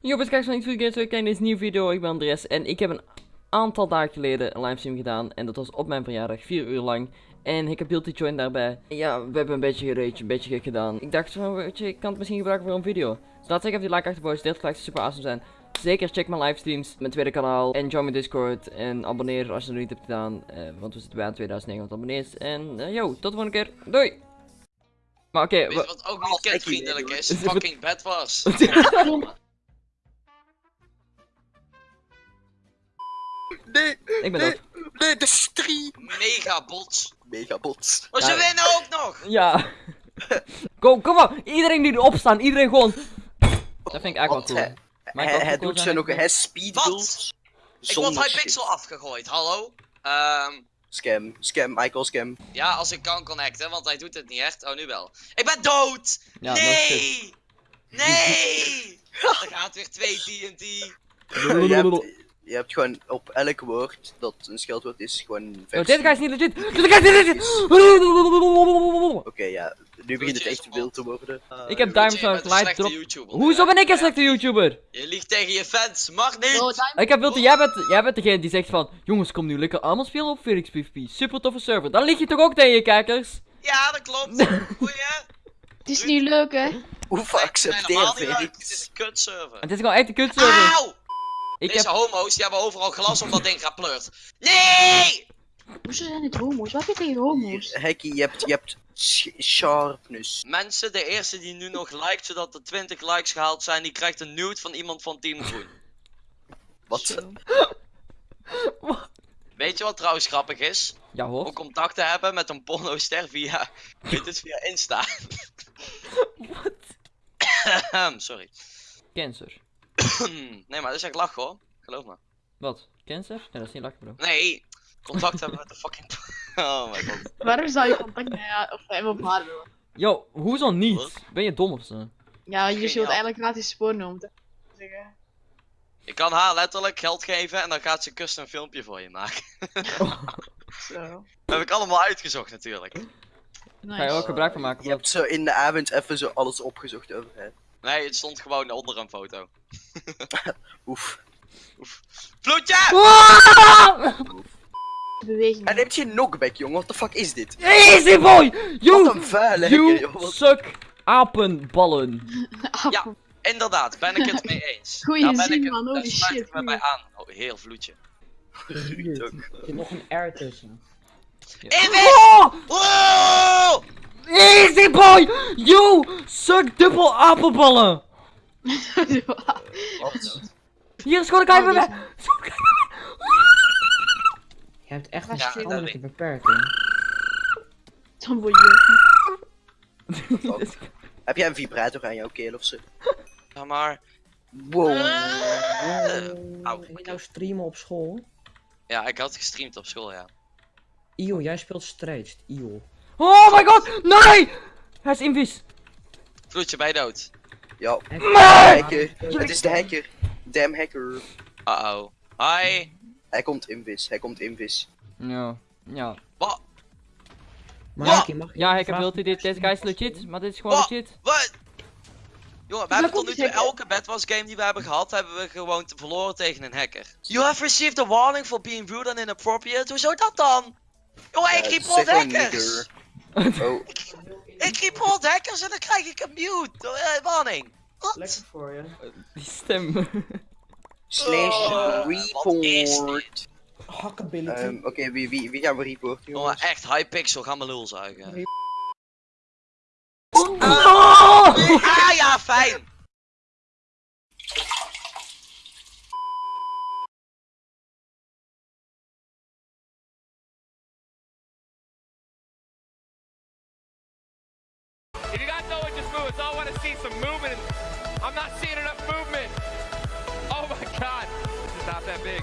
Yo, beste kijkers van Iets Games, welkom bij deze nieuwe video. Ik ben Andres en ik heb een aantal dagen geleden een livestream gedaan. En dat was op mijn verjaardag, 4 uur lang. En ik heb Guilty Join daarbij. En ja, we hebben een beetje gereedje, een beetje gek gedaan. Ik dacht van, weet je, ik kan het misschien gebruiken voor een video. Dus laat zeggen of die like achterboven, dit gelijk super awesome zijn. Zeker check mijn livestreams, mijn tweede kanaal en join mijn Discord. En abonneer als je het nog niet hebt gedaan, eh, want we zitten bij aan 2900 abonnees. En eh, yo, tot de volgende keer. Doei! Maar oké, wat ook niet kindvriendelijk is? Is het- Fucking bed was. Nee, ik ben nee, dood. nee, de stream. Mega bots. Megabots. Maar ze winnen ook nog! Ja. Kom, kom op. Iedereen die erop staan. Iedereen gewoon. Dat vind ik eigenlijk wel cool. Hij, Maar hij, ook doet zijn, nog, ik- hij speedbuilds. Ik word Hypixel afgegooid, hallo? Ehm, Scam, scam, Michael scam. ja, als ik kan connecten, want hij doet het niet echt. Oh, nu wel. Ik ben dood! Ja, nee! Nee! Er gaat weer twee TNT. hebt, je hebt gewoon op elk woord dat een scheldwoord is, gewoon Yo, versie. deze guy is niet legit. Deze guy is niet legit. Oké, ja. Nu begint het echt wild te worden. Ik heb Diamond een Light drop. Hoezo ben ik een slechte YouTuber? Je liegt tegen je fans, mag niet! Ik heb Wilde, jij bent, jij bent degene die zegt van Jongens, kom nu lekker allemaal spelen op Felix PvP. Super toffe server. Dan lig je toch ook tegen je kijkers? Ja, dat klopt. Goeie. Het is niet leuk, hè? Hoeveel Nee, accepteer leuk. Het is Felix? een kutserver. Het is gewoon echt een kutserver. Auw! Ik Deze heb... homo's die hebben overal glas om dat ding gaat pleurt. Nee! Hoezo zijn het homo's? Wat heb je tegen homo's? Hekkie, je hebt, je hebt sh- sharpness. Mensen, de eerste die nu nog liked zodat er 20 likes gehaald zijn, die krijgt een nude van iemand van Team Groen. Wat? Weet je wat trouwens grappig is? Ja Om hoor. contact te hebben met een pornoster via, weet het, via Insta. Sorry. Cancer. Nee, maar dat is echt lach hoor. Geloof me. Wat? Cancer? Nee, dat is niet lachen bro. Nee, contact hebben met de fucking... Oh mijn god. Waarom zou je contact met haar of hem op haar willen? Yo, hoezo niet? Wat? Ben je dom of zo? Ja, je zult eigenlijk gratis porno moeten zeggen. Ik kan haar letterlijk geld geven en dan gaat ze custom een filmpje voor je maken. Zo. Dat heb ik allemaal uitgezocht natuurlijk. Ga je er ook gebruik van maken? Je hebt zo in de avond even zo alles opgezocht over hè. Nee, het stond gewoon onder een foto. Oef. Vloedje! Ah! Beweging. En heb je een knockback, jongen? What the fuck is dit? Easy boy! Wat You, een vuile you Wat- suck apenballen. Ja. Inderdaad, ben ik het mee eens. Goeie Daar ben zin, ik het- man, holy shit, ik me bij aan. Oh, heel vloedje. Ruud. Er nog een R tussen. Oh! Oh! Easy boy! You suck dubbel apenballen! Wat? Hier is gewoon een guy bij mij! Je hebt echt een verstandelijke beperking. Dan word je... Heb jij een vibrator aan jouw keel of zo? Ja, maar... Wow. Eh, Au. Wil je nou streamen op school? Ja, ik had gestreamd op school, ja. Io, jij speelt strijd. Io. Oh my god! Nee! Hij is invis! Vloedje, bij dood. Ja, hacker. Het is de hacker. Damn hacker. Uh-oh. Hi. Hij komt invis, hij komt invis. Ja. Ja. Wat? Markie, mag ik Ja, ik heb wilt dit. Deze guy is legit, maar dit is gewoon legit. Wat? Jongen, we hebben tot nu toe elke Bedwars game die we hebben gehad, hebben we gewoon te- verloren tegen een hacker. You have received a warning for being rude and inappropriate. Hoezo dat dan? Jongen, ik Ja, report hackers! Oh, Ik report hackers en dan krijg ik een mute. eh, warning. Lekker voor je. Die stem. slash Oh, is report. Hackability. Ehm, Oké, wie, wie, wie gaan we reporten, Jongen, jongens? echt Hypixel, ga mijn lul zuigen. Oh! Ah ja, fijn! I want to see some movement. I'm not seeing enough movement. Oh my god. This is not that big.